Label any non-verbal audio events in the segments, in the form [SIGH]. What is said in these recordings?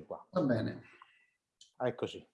qua. Va bene. Eccoci.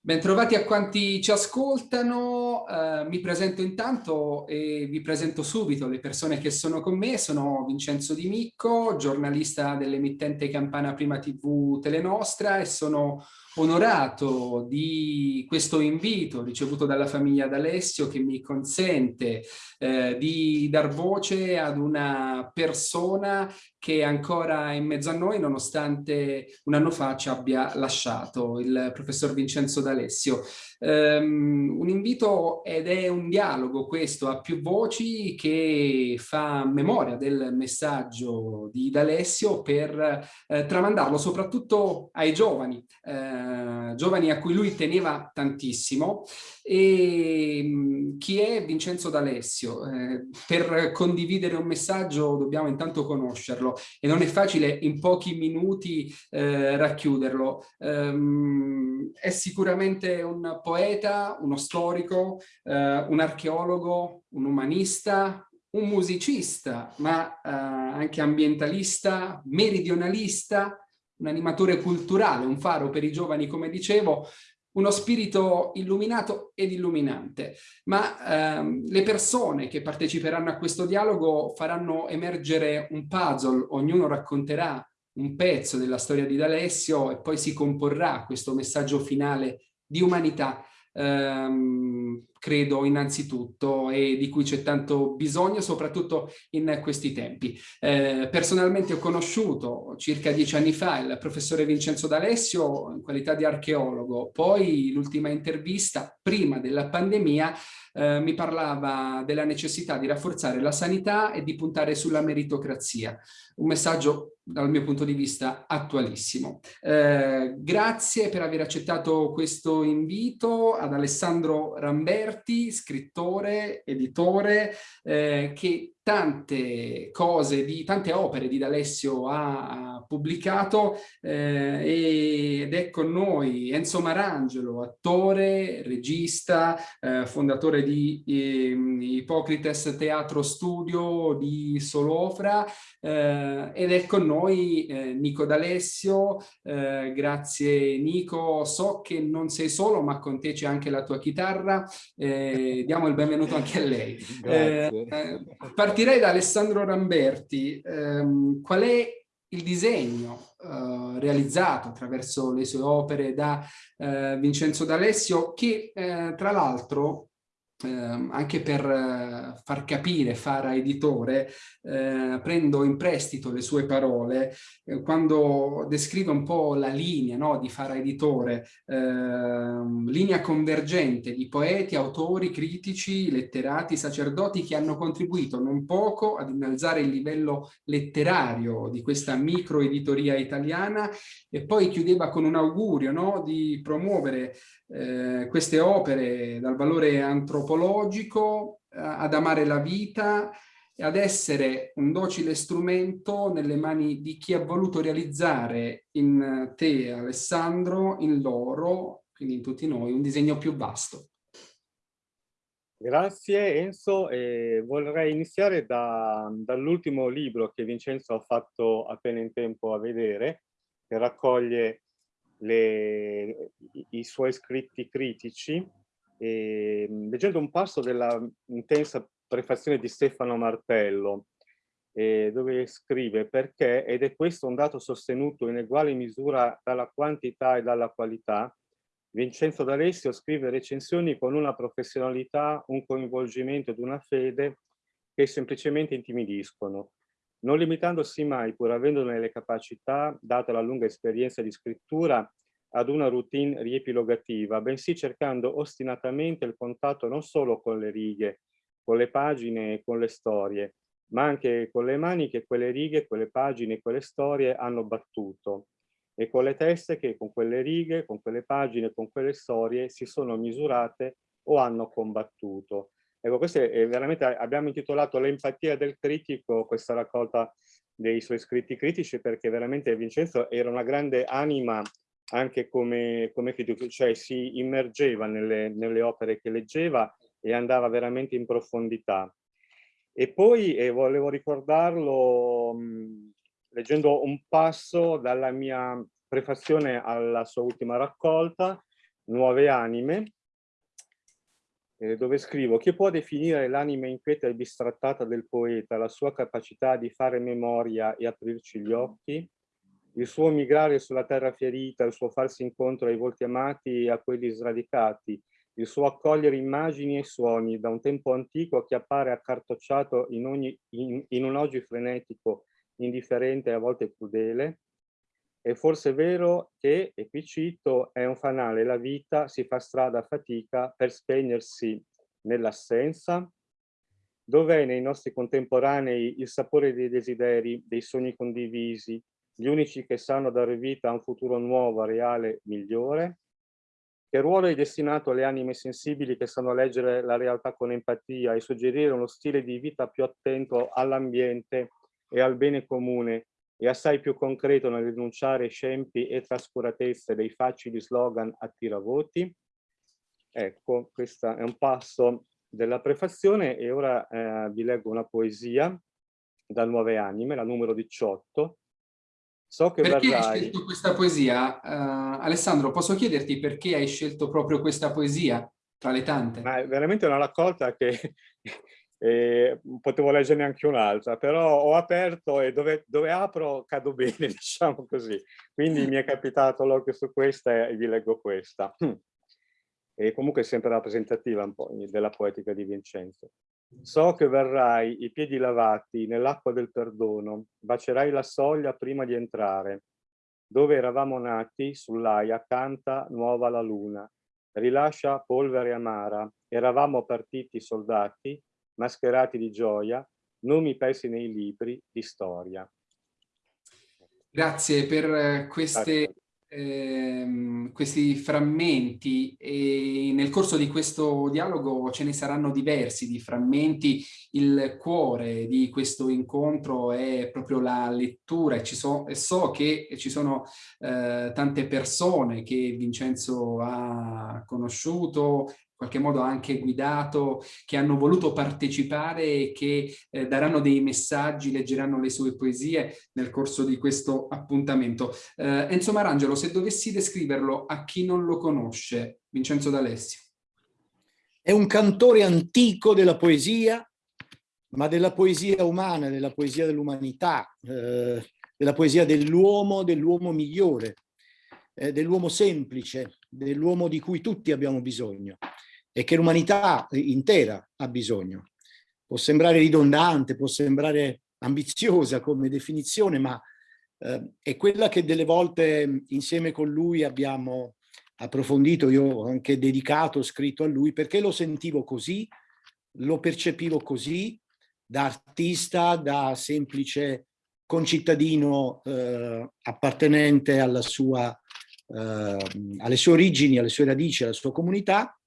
Bentrovati a quanti ci ascoltano, eh, mi presento intanto e vi presento subito le persone che sono con me, sono Vincenzo Di Micco, giornalista dell'emittente Campana Prima TV Telenostra e sono onorato di questo invito ricevuto dalla famiglia D'Alessio che mi consente eh, di dar voce ad una persona che è ancora in mezzo a noi nonostante un anno fa ci abbia lasciato, il professor Vincenzo D'Alessio. Um, un invito ed è un dialogo questo a più voci che fa memoria del messaggio di D'Alessio per eh, tramandarlo soprattutto ai giovani, eh, giovani a cui lui teneva tantissimo e um, chi è Vincenzo D'Alessio? Eh, per condividere un messaggio dobbiamo intanto conoscerlo e non è facile in pochi minuti eh, racchiuderlo. Um, è sicuramente un poeta, uno storico, eh, un archeologo, un umanista, un musicista, ma eh, anche ambientalista, meridionalista, un animatore culturale, un faro per i giovani, come dicevo, uno spirito illuminato ed illuminante, ma ehm, le persone che parteciperanno a questo dialogo faranno emergere un puzzle, ognuno racconterà un pezzo della storia di D'Alessio e poi si comporrà questo messaggio finale di umanità. Ehm, credo innanzitutto e di cui c'è tanto bisogno soprattutto in questi tempi. Eh, personalmente ho conosciuto circa dieci anni fa il professore Vincenzo D'Alessio in qualità di archeologo, poi l'ultima intervista prima della pandemia eh, mi parlava della necessità di rafforzare la sanità e di puntare sulla meritocrazia, un messaggio dal mio punto di vista attualissimo. Eh, grazie per aver accettato questo invito ad Alessandro Ramberti, scrittore, editore, eh, che tante cose, di, tante opere di D'Alessio ha pubblicato eh, ed è con noi Enzo Marangelo, attore, regista, eh, fondatore di eh, Ipocrites Teatro Studio di Solofra eh, ed è con noi eh, Nico D'Alessio, eh, grazie Nico, so che non sei solo ma con te c'è anche la tua chitarra, diamo il benvenuto anche a lei. [LAUGHS] Grazie partirei da Alessandro Ramberti. Um, qual è il disegno uh, realizzato attraverso le sue opere da uh, Vincenzo D'Alessio che uh, tra l'altro eh, anche per eh, far capire Fara editore, eh, prendo in prestito le sue parole eh, quando descrive un po' la linea no, di Fara editore, ehm, linea convergente di poeti, autori, critici, letterati, sacerdoti che hanno contribuito non poco ad innalzare il livello letterario di questa microeditoria italiana e poi chiudeva con un augurio no, di promuovere eh, queste opere dal valore antropologico eh, ad amare la vita e ad essere un docile strumento nelle mani di chi ha voluto realizzare in te, Alessandro, in loro, quindi in tutti noi, un disegno più vasto. Grazie Enzo, e vorrei iniziare da, dall'ultimo libro che Vincenzo ha fatto appena in tempo a vedere, che raccoglie le, i, suoi scritti critici, e, ehm, leggendo un passo della intensa prefazione di Stefano Martello, eh, dove scrive perché, ed è questo un dato sostenuto in uguale misura dalla quantità e dalla qualità, Vincenzo D'Alessio scrive recensioni con una professionalità, un coinvolgimento ed una fede che semplicemente intimidiscono non limitandosi mai, pur avendone le capacità, data la lunga esperienza di scrittura, ad una routine riepilogativa, bensì cercando ostinatamente il contatto non solo con le righe, con le pagine e con le storie, ma anche con le mani che quelle righe, quelle pagine e quelle storie hanno battuto e con le teste che con quelle righe, con quelle pagine, con quelle storie si sono misurate o hanno combattuto. Ecco, questo è veramente, abbiamo intitolato L'empatia del critico, questa raccolta dei suoi scritti critici, perché veramente Vincenzo era una grande anima anche come, come cioè si immergeva nelle, nelle, opere che leggeva e andava veramente in profondità. E poi, e volevo ricordarlo, mh, leggendo un passo dalla mia prefazione alla sua ultima raccolta, Nuove anime, eh, dove scrivo chi può definire l'anima inquieta e bistrattata del poeta, la sua capacità di fare memoria e aprirci gli occhi, il suo migrare sulla terra ferita, il suo farsi incontro ai volti amati e a quelli sradicati, il suo accogliere immagini e suoni da un tempo antico che appare accartocciato in, ogni, in, in un oggi frenetico, indifferente e a volte crudele, è forse vero che, e qui cito, è un fanale, la vita si fa strada a fatica per spegnersi nell'assenza? Dov'è nei nostri contemporanei il sapore dei desideri, dei sogni condivisi, gli unici che sanno dare vita a un futuro nuovo, reale, migliore? Che ruolo è destinato alle anime sensibili che sanno leggere la realtà con empatia e suggerire uno stile di vita più attento all'ambiente e al bene comune e assai più concreto nel rinunciare scempi e trascuratezze dei facili slogan a tiravoti? Ecco, questo è un passo della prefazione e ora eh, vi leggo una poesia da Nuove Anime, la numero 18, So che perché verrai... hai scelto questa poesia? Uh, Alessandro, posso chiederti perché hai scelto proprio questa poesia tra le tante? Ma è veramente una raccolta che [LAUGHS] eh, potevo leggerne anche un'altra, però ho aperto e dove, dove, apro cado bene, [LAUGHS] diciamo così. Quindi mi è capitato l'occhio su questa e vi leggo questa. [CLEARS THROAT] E comunque è sempre rappresentativa un po' della poetica di Vincenzo. So che verrai, i piedi lavati, nell'acqua del perdono, bacerai la soglia prima di entrare. Dove eravamo nati, sull'aia, canta nuova la luna. Rilascia polvere amara, eravamo partiti soldati, mascherati di gioia, nomi persi nei libri di storia. Grazie per queste ehm, questi frammenti e nel corso di questo dialogo ce ne saranno diversi di frammenti. Il cuore di questo incontro è proprio la lettura e, so, e so che ci sono eh, tante persone che Vincenzo ha conosciuto qualche modo anche guidato, che hanno voluto partecipare e che eh, daranno dei messaggi, leggeranno le sue poesie nel corso di questo appuntamento. Eh, Enzo Marangelo, se dovessi descriverlo a chi non lo conosce, Vincenzo D'Alessio. È un cantore antico della poesia, ma della poesia umana, della poesia dell'umanità, eh, della poesia dell'uomo, dell'uomo migliore, eh, dell'uomo semplice, dell'uomo di cui tutti abbiamo bisogno e che l'umanità intera ha bisogno. Può sembrare ridondante, può sembrare ambiziosa come definizione, ma eh, è quella che delle volte insieme con lui abbiamo approfondito, io ho anche dedicato, scritto a lui, perché lo sentivo così, lo percepivo così, da artista, da semplice concittadino eh, appartenente sua, eh, alle sue origini, alle sue radici, alla sua comunità,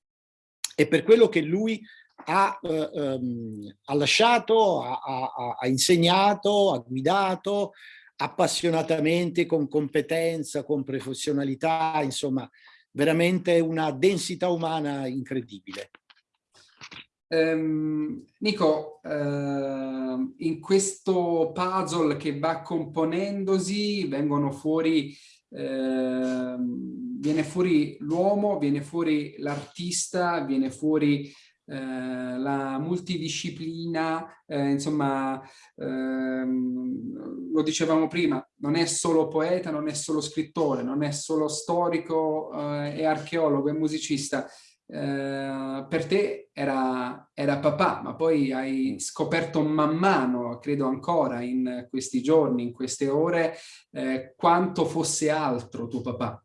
e per quello che lui ha, eh, ehm, ha lasciato, ha, ha, ha insegnato, ha guidato appassionatamente, con competenza, con professionalità, insomma, veramente una densità umana incredibile. Um, Nico, uh, in questo puzzle che va componendosi vengono fuori eh, viene fuori l'uomo, viene fuori l'artista, viene fuori eh, la multidisciplina, eh, insomma, ehm, lo dicevamo prima, non è solo poeta, non è solo scrittore, non è solo storico eh, archeologo e musicista, eh, per te era, era, papà, ma poi hai mm. scoperto man mano, credo ancora in questi giorni, in queste ore, eh, quanto fosse altro tuo papà.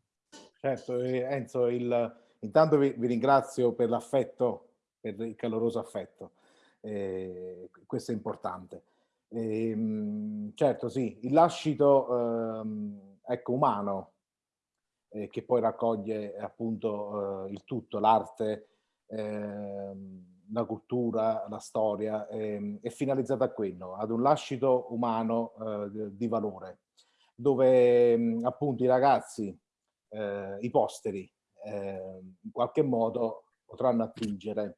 Certo, Enzo, il, intanto vi, vi, ringrazio per l'affetto, per il caloroso affetto, eh, questo è importante. Eh, certo, sì, il lascito ehm, ecco, umano, eh, che poi raccoglie appunto eh, il tutto, l'arte, eh, la cultura, la storia, ehm, è finalizzata a quello, ad un lascito umano eh, di valore, dove mh, appunto i ragazzi, eh, i posteri, ehm, in qualche modo potranno attingere.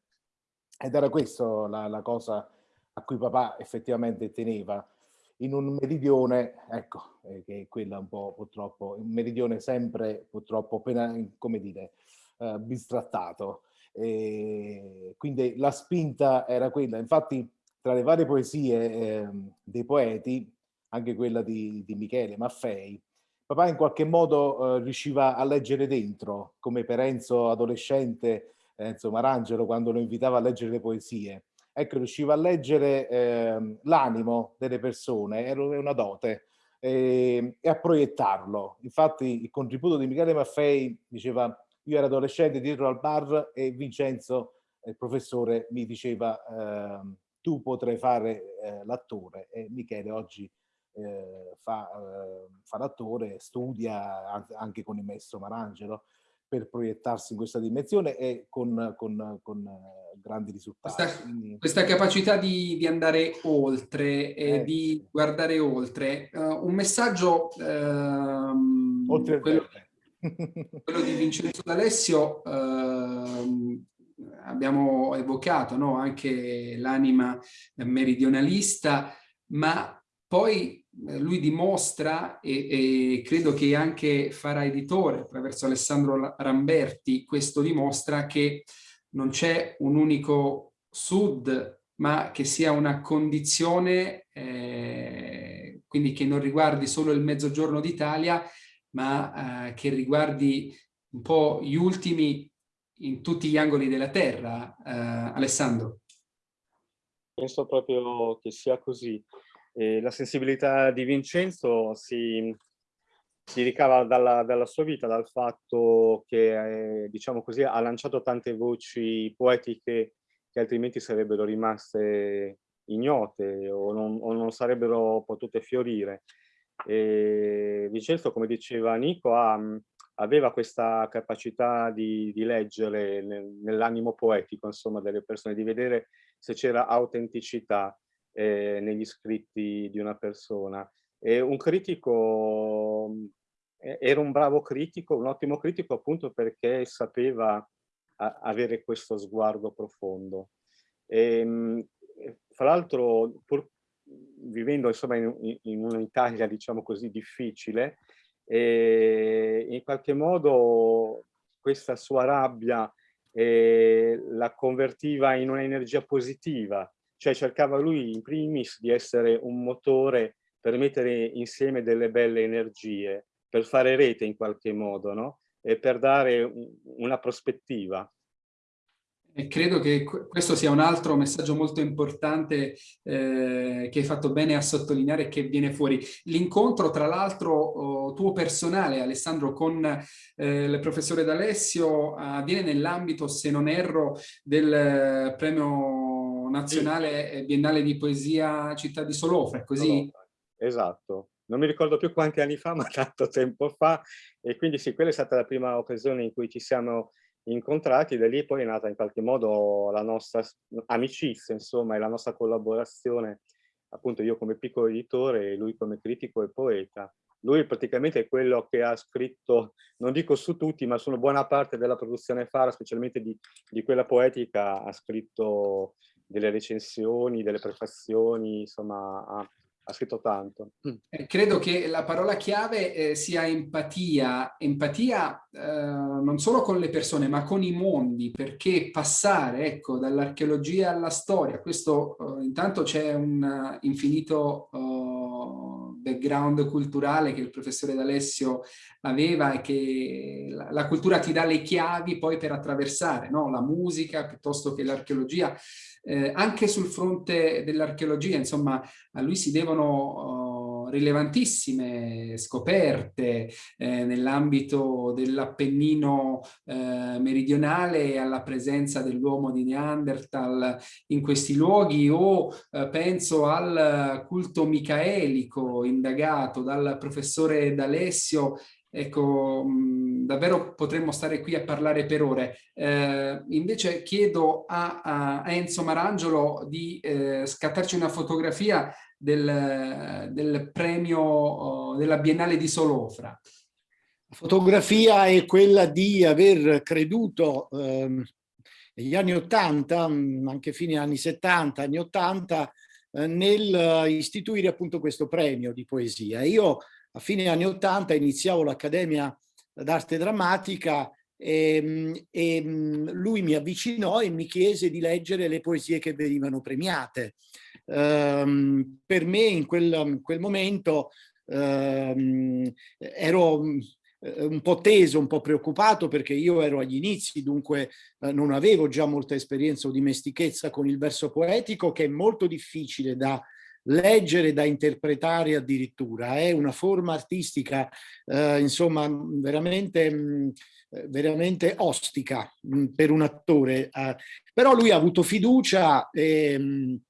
Ed era questa la, la cosa a cui papà effettivamente teneva. in un meridione, ecco, eh, che è quella un po' purtroppo, un meridione sempre purtroppo appena, come dire, bistrattato. E quindi la spinta era quella, infatti tra le varie poesie eh, dei poeti, anche quella di, di Michele Maffei, papà in qualche modo eh, riusciva a leggere dentro, come per Enzo adolescente, Enzo Marangelo, quando lo invitava a leggere le poesie. Ecco, riusciva a leggere eh, l'animo delle persone, era una dote, eh, e a proiettarlo. Infatti il contributo di Michele Maffei diceva io ero adolescente dietro al bar e Vincenzo, il professore, mi diceva eh, tu potrai fare eh, l'attore e Michele oggi eh, fa, eh, fa l'attore, studia anche con il maestro Marangelo per proiettarsi in questa dimensione e con, con, con eh, grandi risultati. Questa, Quindi... questa capacità di, di, andare oltre e eh, di guardare oltre. Uh, un messaggio, uh, oltre quello, quello, di Vincenzo D'Alessio, uh, abbiamo evocato no? anche l'anima meridionalista, ma poi eh, lui dimostra, e, e, credo che anche farà editore attraverso Alessandro Ramberti, questo dimostra che non c'è un unico sud, ma che sia una condizione, eh, quindi che non riguardi solo il mezzogiorno d'Italia, ma eh, che riguardi un po' gli ultimi in tutti gli angoli della terra, eh, Alessandro. Penso proprio che sia così. E la sensibilità di Vincenzo si, si ricava dalla, dalla, sua vita, dal fatto che, eh, diciamo così, ha lanciato tante voci poetiche che altrimenti sarebbero rimaste ignote o non, o non sarebbero potute fiorire. E Vincenzo, come diceva Nico, ha, aveva questa capacità di, di leggere nell'animo poetico, insomma, delle persone, di vedere se c'era autenticità eh, negli scritti di una persona. E un critico, era un bravo critico, un ottimo critico appunto perché sapeva avere questo sguardo profondo. E, fra l'altro, pur vivendo insomma in, in un'Italia diciamo così difficile, e in qualche modo questa sua rabbia eh, la convertiva in un'energia positiva cioè cercava lui in primis di essere un motore per mettere insieme delle belle energie, per fare rete in qualche modo, no? E per dare una prospettiva. E credo che questo sia un altro messaggio molto importante eh, che hai fatto bene a sottolineare che viene fuori. L'incontro, tra l'altro, oh, tuo personale, Alessandro, con eh, il professore D'Alessio avviene nell'ambito, se non erro, del eh, premio nazionale sì. biennale di poesia Città di Solofra, così? Esatto, non mi ricordo più quanti anni fa, [LAUGHS] ma tanto tempo fa, e quindi sì, quella è stata la prima occasione in cui ci siamo incontrati, da lì poi è nata in qualche modo la nostra amicizia, insomma, e la nostra collaborazione, appunto io come piccolo editore e lui come critico e poeta. Lui praticamente è quello che ha scritto, non dico su tutti, ma su buona parte della produzione Fara, specialmente di, di quella poetica, ha scritto delle recensioni, delle prefazioni, insomma ha, ha scritto tanto. Mm. Eh, credo che la parola chiave eh, sia empatia, empatia eh, non solo con le persone ma con i mondi, perché passare ecco, dall'archeologia alla storia, questo eh, intanto c'è un infinito oh, background culturale che il professore D'Alessio aveva e che la, cultura ti dà le chiavi poi per attraversare, no? la musica piuttosto che l'archeologia eh, anche sul fronte dell'archeologia, insomma, a lui si devono rilevantissime scoperte eh, nell'ambito dell'Appennino eh, meridionale alla presenza dell'uomo di Neanderthal in questi luoghi o eh, penso al culto micaelico indagato dal professore D'Alessio Ecco, mh, davvero potremmo stare qui a parlare per ore. Eh, invece chiedo a, a, Enzo Marangelo di eh, scattarci una fotografia del, del premio oh, della Biennale di Solofra. La fotografia è quella di aver creduto eh, negli anni 80, anche fine anni 70, anni 80, eh, nel istituire appunto questo premio di poesia. Io a fine anni 80 iniziavo l'Accademia d'Arte Drammatica e, e, lui mi avvicinò e mi chiese di leggere le poesie che venivano premiate. Um, per me in quel, in quel momento um, ero eh, un po' teso, un po' preoccupato perché io ero agli inizi, dunque eh, non avevo già molta esperienza o dimestichezza con il verso poetico che è molto difficile da leggere, da interpretare addirittura. È una forma artistica, eh, insomma, veramente, eh, veramente ostica mh, per un attore. Eh, però lui ha avuto fiducia e mh,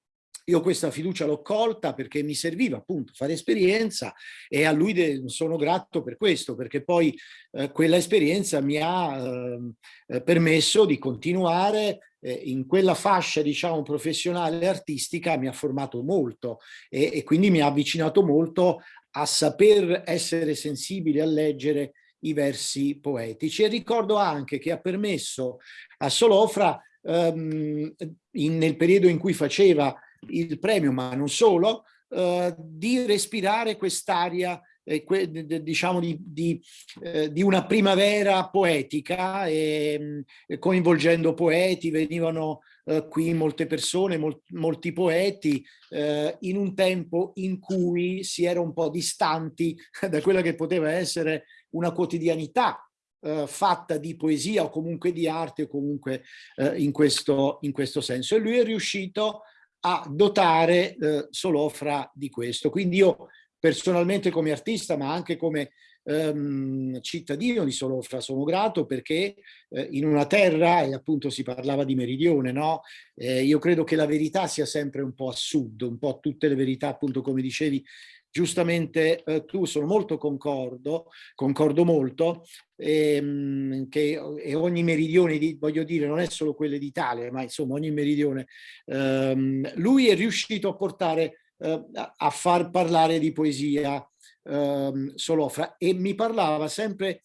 io questa fiducia l'ho colta perché mi serviva appunto fare esperienza e a lui sono grato per questo, perché poi eh, quella esperienza mi ha ehm, eh, permesso di continuare eh, in quella fascia diciamo professionale artistica mi ha formato molto e, e quindi mi ha avvicinato molto a saper essere sensibile a leggere i versi poetici. E ricordo anche che ha permesso a Solofra ehm, in, nel periodo in cui faceva il premio, ma non solo, eh, di respirare quest'aria eh, diciamo di, di, eh, di, una primavera poetica e, coinvolgendo poeti, venivano eh, qui molte persone, mol, molti poeti, eh, in un tempo in cui si era un po' distanti [LAUGHS] da quella che poteva essere una quotidianità Uh, fatta di poesia o comunque di arte o comunque uh, in, questo, in questo senso. E lui è riuscito a dotare eh, Solofra di questo. Quindi io personalmente come artista, ma anche come ehm, cittadino di Solofra sono grato perché eh, in una terra, e appunto si parlava di meridione, no? Eh, io credo che la verità sia sempre un po' a sud, un po' tutte le verità, appunto come dicevi, giustamente eh, tu sono molto concordo, concordo molto, ehm, che e ogni meridione, di, voglio dire, non è solo quelle d'Italia, ma insomma ogni meridione, ehm, lui è riuscito a portare, eh, a far parlare di poesia ehm, Solofra e mi parlava sempre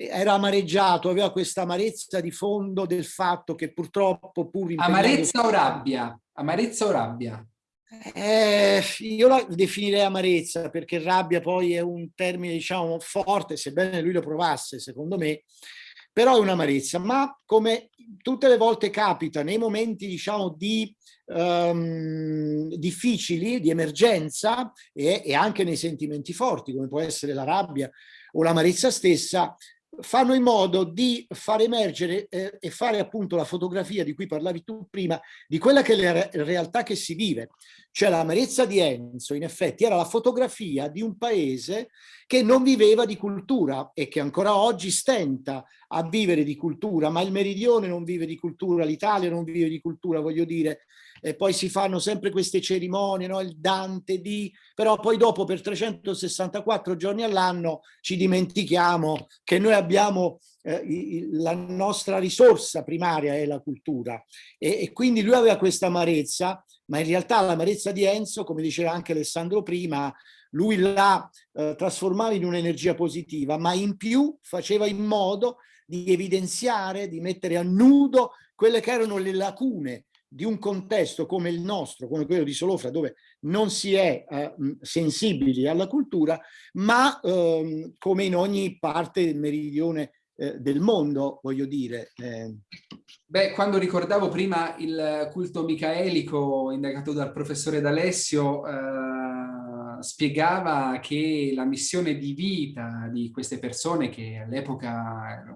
era amareggiato, aveva questa amarezza di fondo del fatto che purtroppo pur... Amarezza o rabbia? Amarezza o rabbia? Eh, io la definirei amarezza perché rabbia poi è un termine diciamo forte, sebbene lui lo provasse secondo me, però è un'amarezza, ma come tutte le volte capita nei momenti diciamo di um, difficili, di emergenza e, e anche nei sentimenti forti come può essere la rabbia o l'amarezza stessa, fanno in modo di far emergere eh, e fare appunto la fotografia di cui parlavi tu prima, di quella che è la re realtà che si vive. Cioè l'amarezza di Enzo in effetti era la fotografia di un paese che non viveva di cultura e che ancora oggi stenta a vivere di cultura, ma il meridione non vive di cultura, l'Italia non vive di cultura, voglio dire, e poi si fanno sempre queste cerimonie, no? il Dante di, però poi dopo per 364 giorni all'anno ci dimentichiamo che noi abbiamo eh, la nostra risorsa primaria è la cultura e, e quindi lui aveva questa amarezza, ma in realtà l'amarezza di Enzo, come diceva anche Alessandro prima, lui la eh, trasformava in un'energia positiva, ma in più faceva in modo di evidenziare, di mettere a nudo quelle che erano le lacune di un contesto come il nostro, come quello di Solofra, dove non si è eh, sensibili alla cultura, ma ehm, come in ogni parte del meridione eh, del mondo, voglio dire. Eh. Beh, quando ricordavo prima il culto micaelico indagato dal professore D'Alessio, eh, spiegava che la missione di vita di queste persone che all'epoca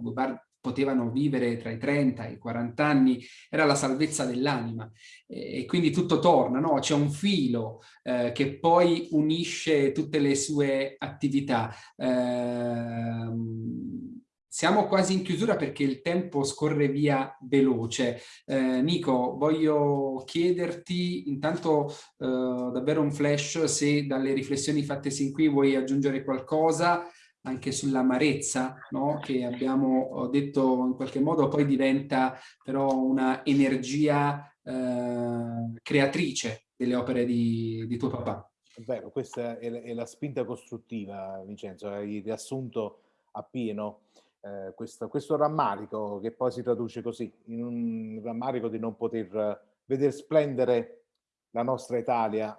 potevano vivere tra i 30 e i 40 anni, era la salvezza dell'anima e quindi tutto torna, no? c'è un filo eh, che poi unisce tutte le sue attività. Eh, siamo quasi in chiusura perché il tempo scorre via veloce. Eh, Nico, voglio chiederti intanto eh, davvero un flash se dalle riflessioni fatte sin qui vuoi aggiungere qualcosa anche sull'amarezza no? che abbiamo detto in qualche modo poi diventa però una energia eh, creatrice delle opere di, di, tuo papà. Vero, questa è, è, la spinta costruttiva Vincenzo, hai riassunto appieno eh, questo, questo rammarico che poi si traduce così, in un rammarico di non poter vedere splendere la nostra Italia.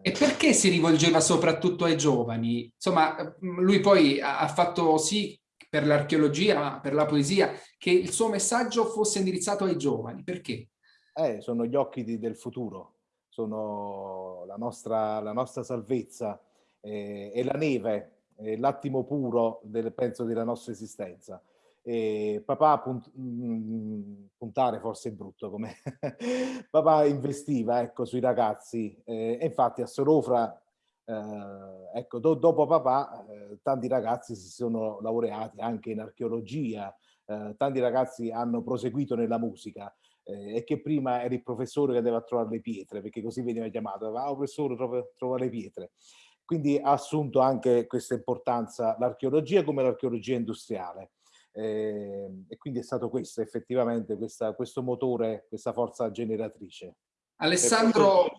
E perché si rivolgeva soprattutto ai giovani? Insomma, lui poi ha fatto sì per l'archeologia, per la poesia, che il suo messaggio fosse indirizzato ai giovani. Perché? Eh, sono gli occhi di, del futuro, sono la nostra, la nostra salvezza eh, e la neve, l'attimo puro, del, penso, della nostra esistenza. E papà punt mm, puntare forse è brutto come [LAUGHS] papà investiva ecco sui ragazzi eh, e infatti a Sorofra eh, ecco do dopo papà eh, tanti ragazzi si sono laureati anche in archeologia eh, tanti ragazzi hanno proseguito nella musica eh, e che prima era il professore che andava a trovare le pietre perché così veniva chiamato ah professore trova, trova le pietre quindi ha assunto anche questa importanza l'archeologia come l'archeologia industriale eh, e quindi è stato questo effettivamente questa, questo motore, questa forza generatrice. Alessandro...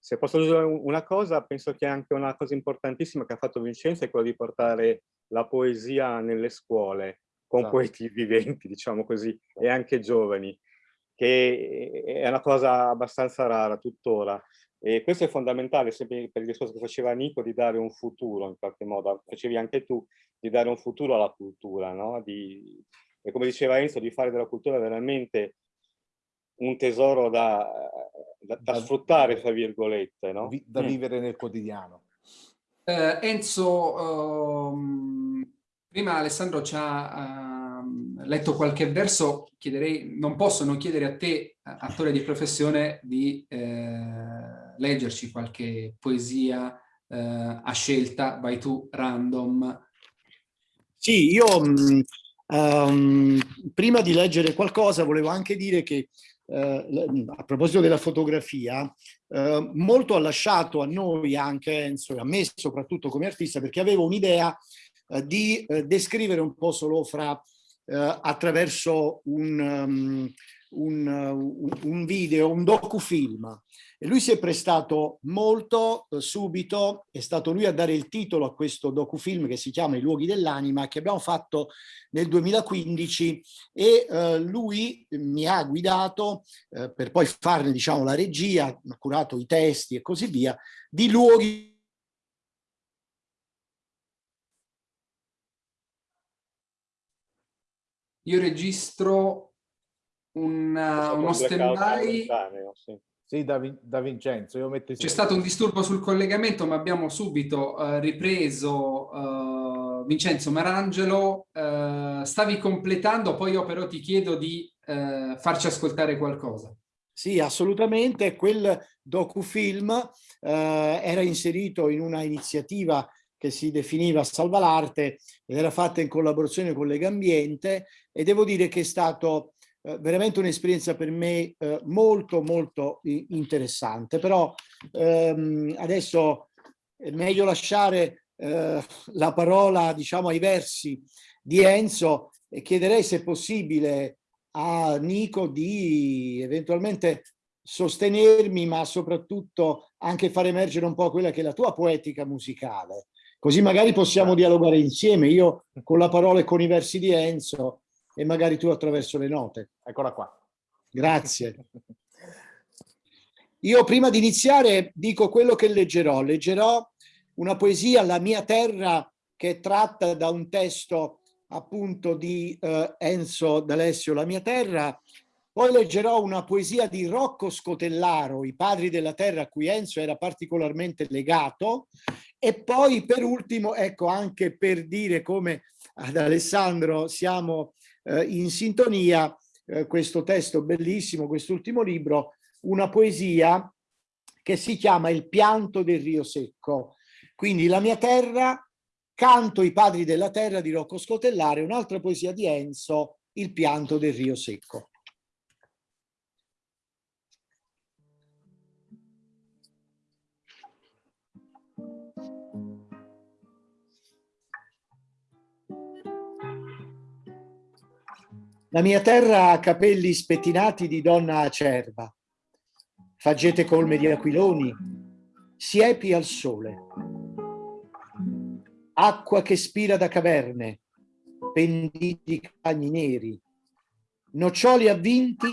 Se posso aggiungere una cosa, penso che anche una cosa importantissima che ha fatto Vincenzo è quella di portare la poesia nelle scuole, con esatto. poeti viventi, diciamo così, e anche giovani, che è una cosa abbastanza rara tuttora. E questo è fondamentale, sempre per il discorso che faceva Nico, di dare un futuro, in qualche modo, facevi anche tu, di dare un futuro alla cultura, no? Di, e come diceva Enzo, di fare della cultura veramente un tesoro da, da, da sfruttare, tra virgolette. No? Da mm. vivere nel quotidiano. Eh, Enzo, um, prima Alessandro ci ha um, letto qualche verso, chiederei, non posso non chiedere a te, attore di professione, di eh, leggerci qualche poesia eh, a scelta, vai tu, random, sì, io um, prima di leggere qualcosa volevo anche dire che uh, a proposito della fotografia, uh, molto ha lasciato a noi anche Enzo e a me soprattutto come artista perché avevo un'idea uh, di descrivere un po' solo fra attraverso un, um, un, un video, un docufilm e lui si è prestato molto eh, subito, è stato lui a dare il titolo a questo docufilm che si chiama I luoghi dell'anima, che abbiamo fatto nel 2015 e eh, lui mi ha guidato eh, per poi farne diciamo la regia, ha curato i testi e così via, di luoghi Io registro un, uno stand-by sì. Sì, da, da Vincenzo. Io metto C'è stato un disturbo sul collegamento, ma abbiamo subito uh, ripreso uh, Vincenzo Marangelo. Uh, stavi completando, poi io però ti chiedo di farci ascoltare qualcosa. Sì, assolutamente. Quel docufilm era inserito in una iniziativa che si definiva Salva l'Arte ed era fatta in collaborazione con Legambiente e devo dire che è stato eh, veramente un'esperienza per me eh, molto molto interessante, però ehm, adesso è meglio lasciare eh, la parola diciamo ai versi di Enzo e chiederei se è possibile a Nico di eventualmente sostenermi ma soprattutto anche far emergere un po' quella che è la tua poetica musicale. Così magari possiamo dialogare insieme. Io con la parola e con i versi di Enzo e magari tu attraverso le note. Eccola qua. Grazie. Io prima di iniziare dico quello che leggerò. Leggerò una poesia, La mia terra, che è tratta da un testo appunto di eh, Enzo D'Alessio, La mia terra. Poi leggerò una poesia di Rocco Scotellaro, I padri della terra, a cui Enzo era particolarmente legato. E poi per ultimo, ecco, anche per dire come ad Alessandro siamo eh, in sintonia eh, questo testo bellissimo, quest'ultimo libro, una poesia che si chiama Il pianto del Rio Secco. Quindi La mia terra, Canto i padri della terra di Rocco Scotellare, un'altra poesia di Enzo, Il pianto del Rio Secco. La mia terra ha capelli spettinati di donna acerba, faggete colme di aquiloni, siepi al sole, acqua che spira da caverne, penditi di cagni neri, noccioli avvinti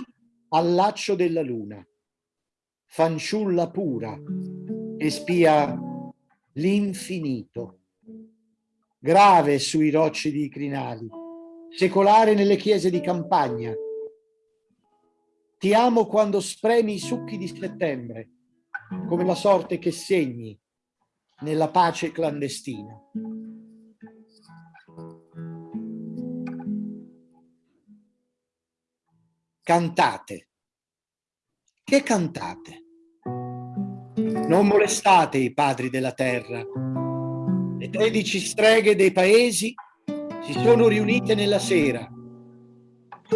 al laccio della luna, fanciulla pura che spia l'infinito, grave sui rocci di crinali, secolare nelle chiese di campagna. Ti amo quando spremi i succhi di settembre, come la sorte che segni nella pace clandestina. Cantate. Che cantate? Non molestate i padri della terra. Le tredici streghe dei paesi si sono riunite nella sera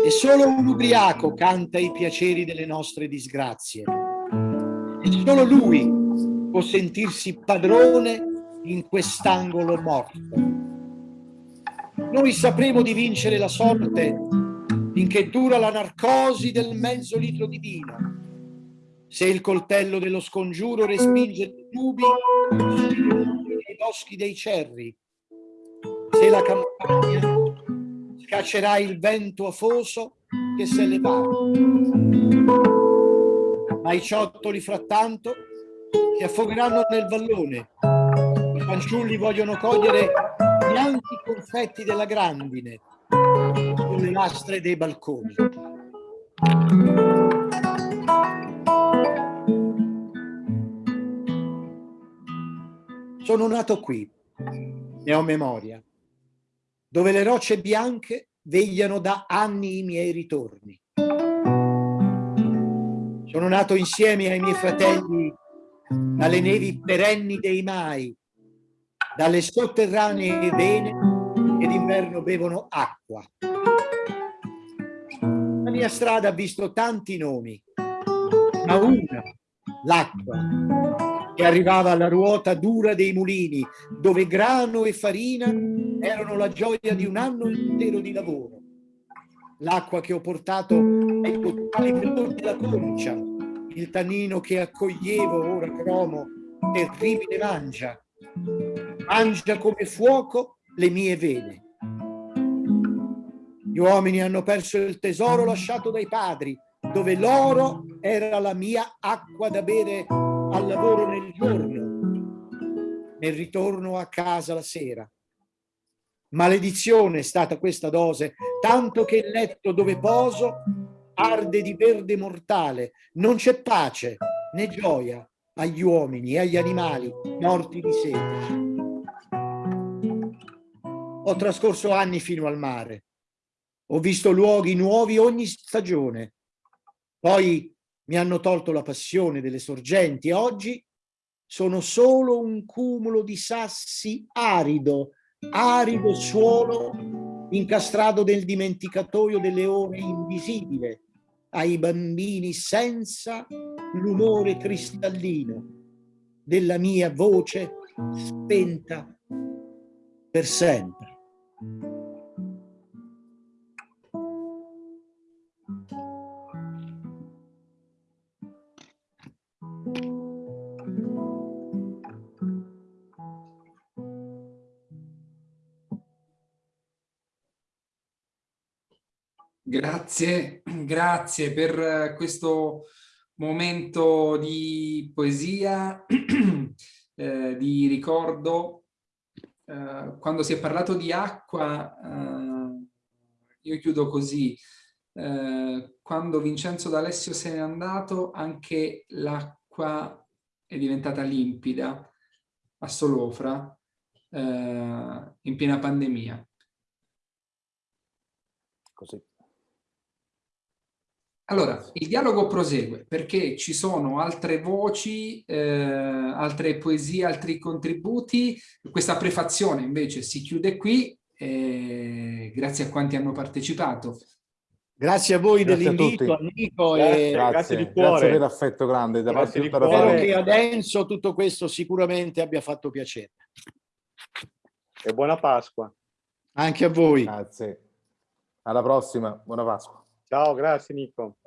e solo un ubriaco canta i piaceri delle nostre disgrazie. E solo lui può sentirsi padrone in quest'angolo morto. Noi sapremo di vincere la sorte finché dura la narcosi del mezzo litro di vino se il coltello dello scongiuro respinge i nubi nei boschi dei cerri, se la campagna scaccerà il vento afoso che s'è levato. Ma i ciottoli frattanto si affogheranno nel vallone. I fanciulli vogliono cogliere bianchi confetti della grandine sulle lastre dei balconi. Sono nato qui, ne ho memoria, dove le rocce bianche vegliano da anni i miei ritorni. Sono nato insieme ai miei fratelli dalle nevi perenni dei mai, dalle sotterranee vene che d'inverno bevono acqua. La mia strada ha visto tanti nomi, ma una, l'acqua, che arrivava alla ruota dura dei mulini, dove grano e farina erano la gioia di un anno intero di lavoro. L'acqua che ho portato ai totali della concia, il tannino che accoglievo ora cromo, terribile mangia, mangia come fuoco le mie vene. Gli uomini hanno perso il tesoro lasciato dai padri, dove l'oro era la mia acqua da bere al lavoro nel giorno, nel ritorno a casa la sera. Maledizione è stata questa dose, tanto che il letto dove poso arde di verde mortale, non c'è pace né gioia agli uomini e agli animali morti di sete. Ho trascorso anni fino al mare, ho visto luoghi nuovi ogni stagione, poi mi hanno tolto la passione delle sorgenti. E oggi sono solo un cumulo di sassi arido, arido suolo incastrato nel dimenticatoio delle ore invisibile ai bambini senza l'umore cristallino della mia voce spenta per sempre. Grazie, [CLEARS THROAT] grazie per questo momento di poesia, [CLEARS THROAT] eh, di ricordo. Eh, quando si è parlato di acqua, eh, io chiudo così. Eh, quando Vincenzo D'Alessio se n'è andato, anche l'acqua è diventata limpida a Solofra eh, in piena pandemia. Così. Allora, il dialogo prosegue perché ci sono altre voci, eh, altre poesie, altri contributi. Questa prefazione invece si chiude qui, eh, grazie a quanti hanno partecipato. Grazie a voi dell'invito, Nico. Grazie, grazie, grazie, di cuore. Grazie per l'affetto grande. Da grazie di cuore. che adesso tutto questo sicuramente abbia fatto piacere. E buona Pasqua. Anche a voi. Grazie. Alla prossima. Buona Pasqua. Ciao, grazie Nico.